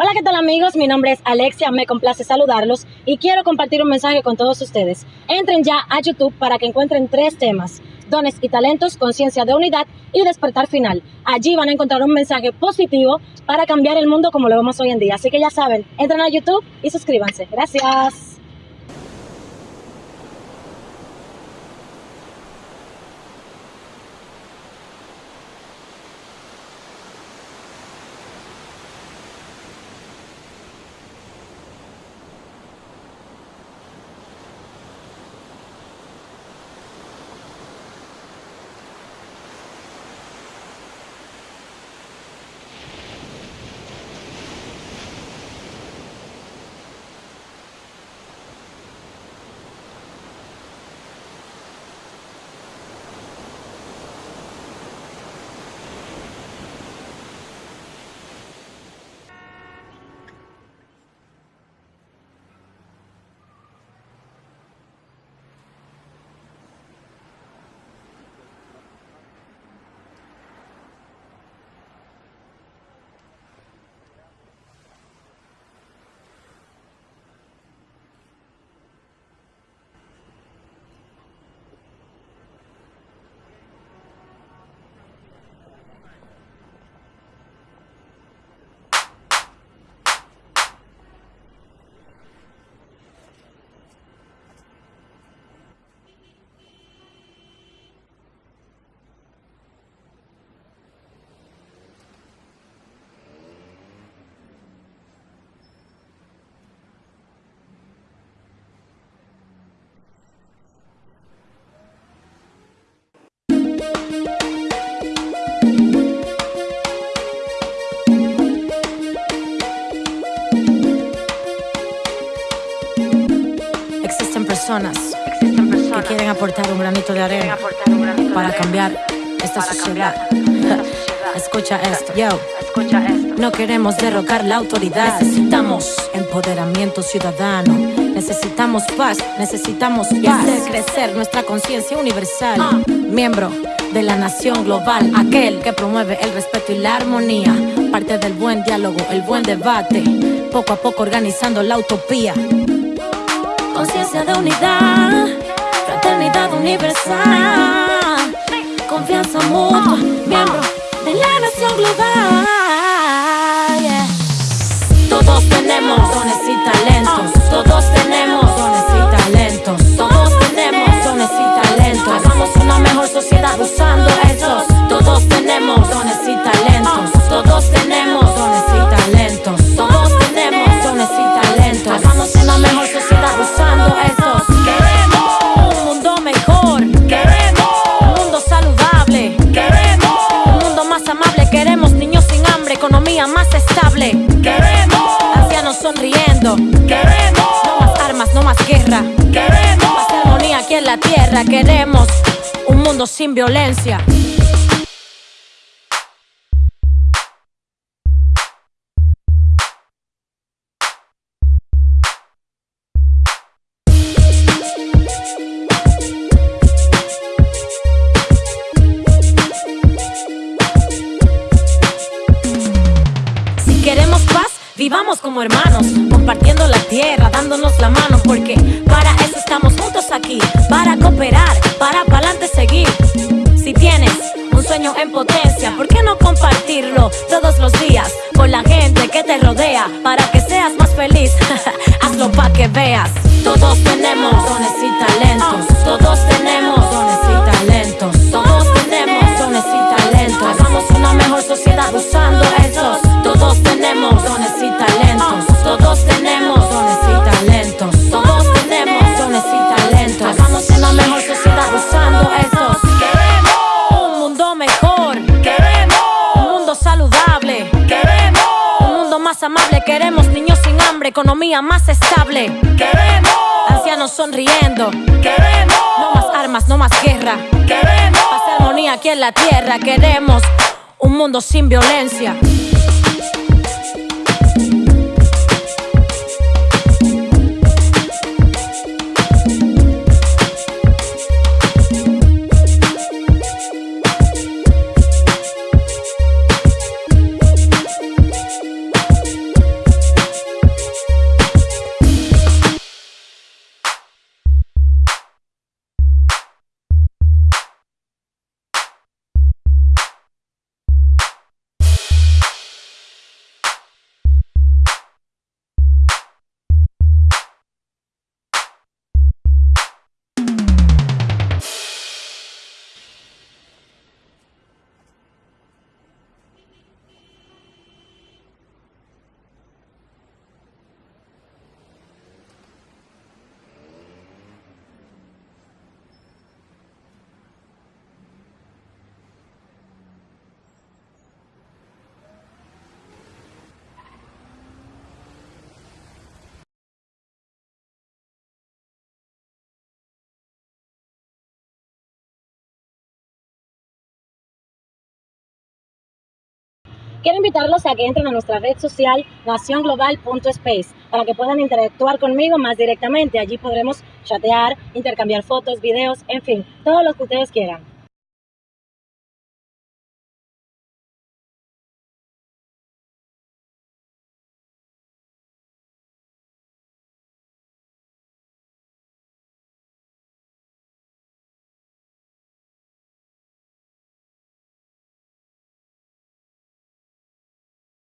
Hola, ¿qué tal amigos? Mi nombre es Alexia, me complace saludarlos y quiero compartir un mensaje con todos ustedes. Entren ya a YouTube para que encuentren tres temas, dones y talentos, conciencia de unidad y despertar final. Allí van a encontrar un mensaje positivo para cambiar el mundo como lo vemos hoy en día. Así que ya saben, entren a YouTube y suscríbanse. Gracias. Personas, que quieren aportar un granito de arena para cambiar esta sociedad. Escucha esto, yo. No queremos derrocar la autoridad, necesitamos empoderamiento ciudadano. Necesitamos paz, necesitamos hacer crecer nuestra conciencia universal. Miembro de la nación global, aquel que promueve el respeto y la armonía. Parte del buen diálogo, el buen debate, poco a poco organizando la utopía. Conciencia de unidad, fraternidad universal, confianza mutua, miembro de la nación global. Todos tenemos dones y talentos, más estable, queremos. Ancianos sonriendo, queremos. No más armas, no más guerra, queremos. Más armonía aquí en la tierra, queremos un mundo sin violencia. Vivamos como hermanos, compartiendo la tierra, dándonos la mano, porque para eso estamos juntos aquí, para cooperar, para pa'lante seguir. Si tienes un sueño en potencia, ¿por qué no compartirlo todos los días con la gente que te rodea para que seas más feliz? Hazlo pa' que veas. Todos tenemos dones y talentos, todos tenemos dones y talentos, todos tenemos dones y talentos. Hagamos una mejor sociedad usando amable, queremos niños sin hambre, economía más estable, queremos ancianos sonriendo, queremos no más armas, no más guerra, queremos paz y armonía aquí en la tierra, queremos un mundo sin violencia. Quiero invitarlos a que entren a nuestra red social nacionglobal.space para que puedan interactuar conmigo más directamente. Allí podremos chatear, intercambiar fotos, videos, en fin, todo lo que ustedes quieran.